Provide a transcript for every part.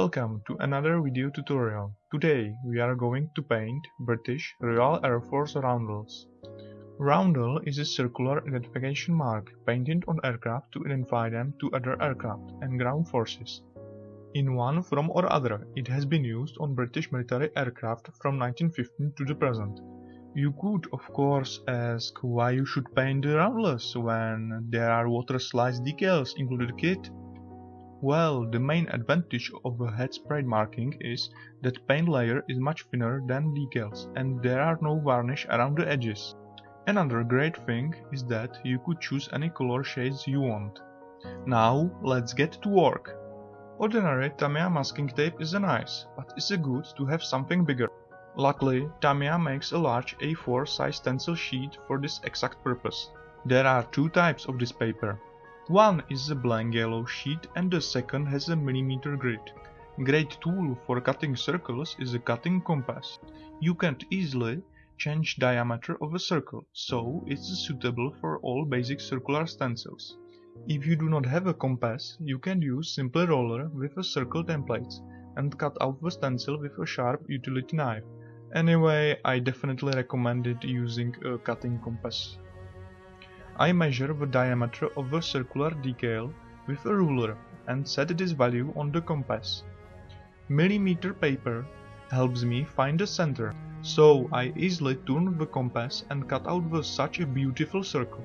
Welcome to another video tutorial. Today we are going to paint British Royal Air Force roundels. Roundel is a circular identification mark painted on aircraft to identify them to other aircraft and ground forces. In one form or other, it has been used on British military aircraft from 1915 to the present. You could of course ask why you should paint the roundels when there are water slide decals included kit. Well, the main advantage of head sprayed marking is that paint layer is much thinner than decals and there are no varnish around the edges. Another great thing is that you could choose any color shades you want. Now let's get to work. Ordinary Tamiya masking tape is nice, but it's good to have something bigger. Luckily, Tamiya makes a large A4 size stencil sheet for this exact purpose. There are two types of this paper. One is a blank yellow sheet and the second has a millimeter grid. Great tool for cutting circles is a cutting compass. You can easily change diameter of a circle, so it's suitable for all basic circular stencils. If you do not have a compass, you can use simple roller with a circle template and cut out the stencil with a sharp utility knife. Anyway, I definitely recommended using a cutting compass. I measure the diameter of the circular decal with a ruler and set this value on the compass. Millimeter paper helps me find the center, so I easily turn the compass and cut out the such a beautiful circle.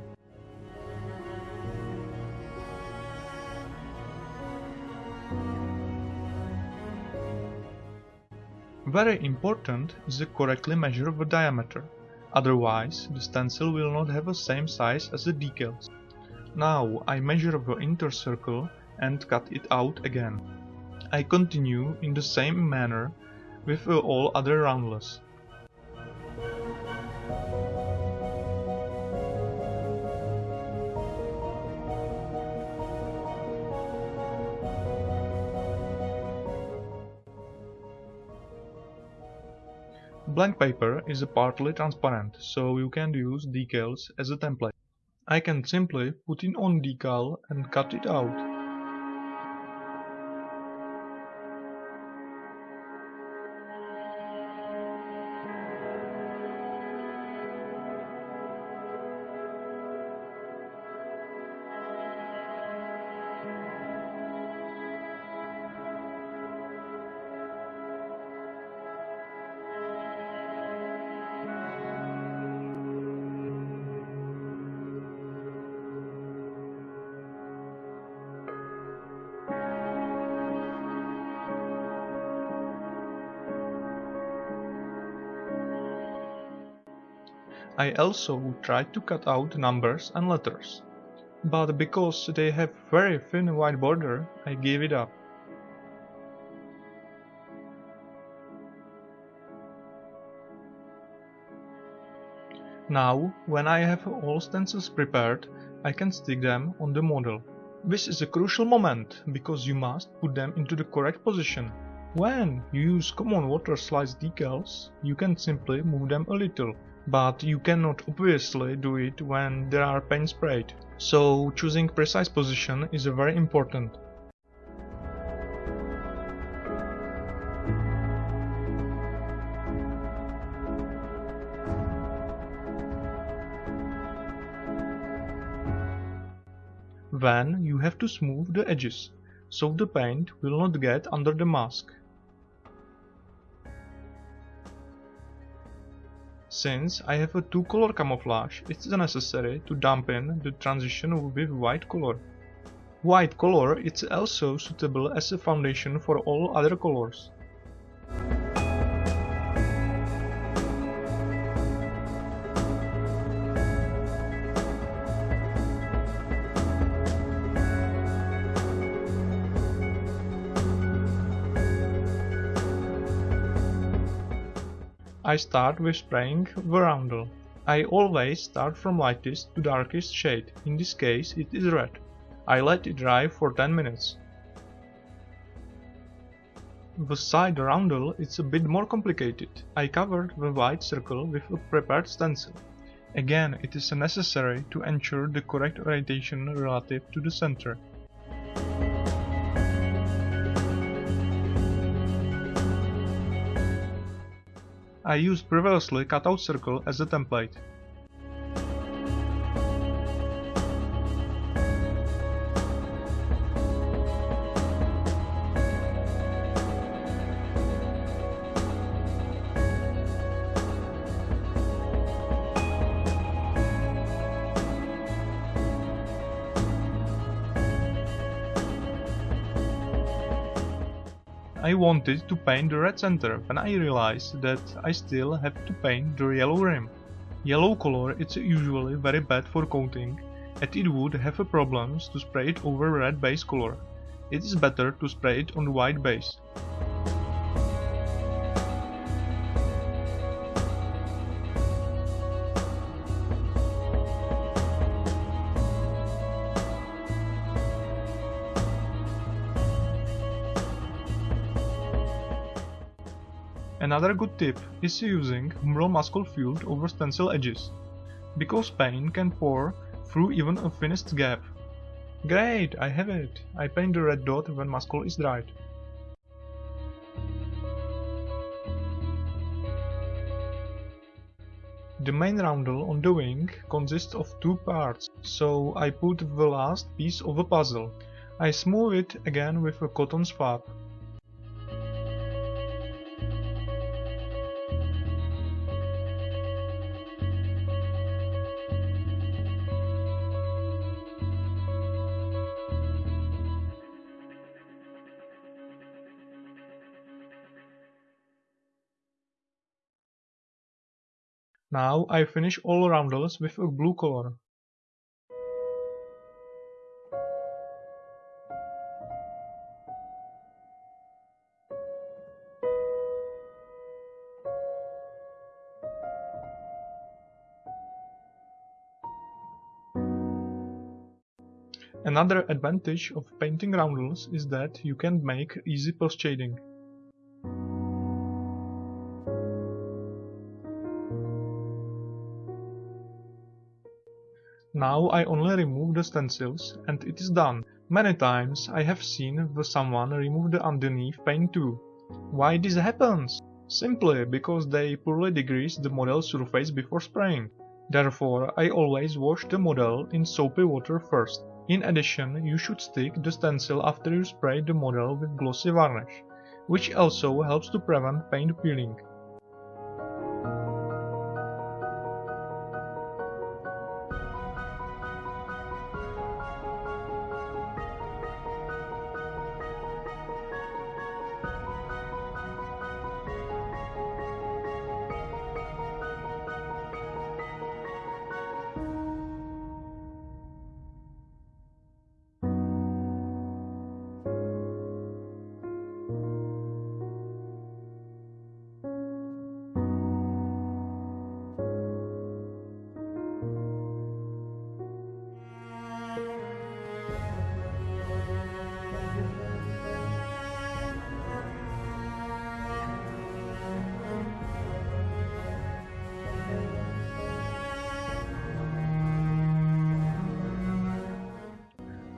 Very important is to correctly measure the diameter, otherwise the stencil will not have the same size as the decals. Now I measure the inner circle and cut it out again. I continue in the same manner with all other roundels. Blank paper is partly transparent, so you can use decals as a template. I can simply put in on decal and cut it out. I also tried to cut out numbers and letters, but because they have very thin white border, I gave it up. Now, when I have all stencils prepared, I can stick them on the model. This is a crucial moment, because you must put them into the correct position. When you use common water slide decals, you can simply move them a little, but you cannot obviously do it when there are paint sprayed, so choosing precise position is very important. Then you have to smooth the edges, so the paint will not get under the mask. Since I have a two color camouflage, it's necessary to dampen the transition with white color. White color is also suitable as a foundation for all other colors. I start with spraying the roundel. I always start from lightest to darkest shade, in this case it is red. I let it dry for 10 minutes. The side roundel is a bit more complicated. I covered the white circle with a prepared stencil. Again, it is necessary to ensure the correct orientation relative to the center. I used previously cut out circle as a template. I wanted to paint the red center when I realized that I still have to paint the yellow rim. Yellow color is usually very bad for coating and it would have problems to spray it over red base color. It is better to spray it on white base. Another good tip is using Humbrol Maskol Filled over stencil edges, because paint can pour through even a finished gap. Great, I have it! I paint the red dot when Maskol is dried. The main roundel on the wing consists of two parts, so I put the last piece of the puzzle. I smooth it again with a cotton swab. Now I finish all roundels with a blue color. Another advantage of painting roundels is that you can make easy post shading. Now I only remove the stencils and it is done. Many times I have seen someone remove the underneath paint too. Why this happens? Simply because they poorly degrease the model surface before spraying. Therefore I always wash the model in soapy water first. In addition you should stick the stencil after you spray the model with glossy varnish, which also helps to prevent paint peeling.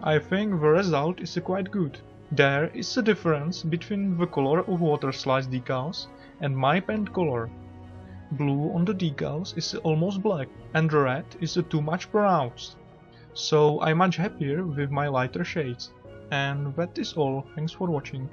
I think the result is quite good. There is a difference between the color of water slide decals and my paint color. Blue on the decals is almost black and red is too much pronounced. So I'm much happier with my lighter shades. And that is all, thanks for watching.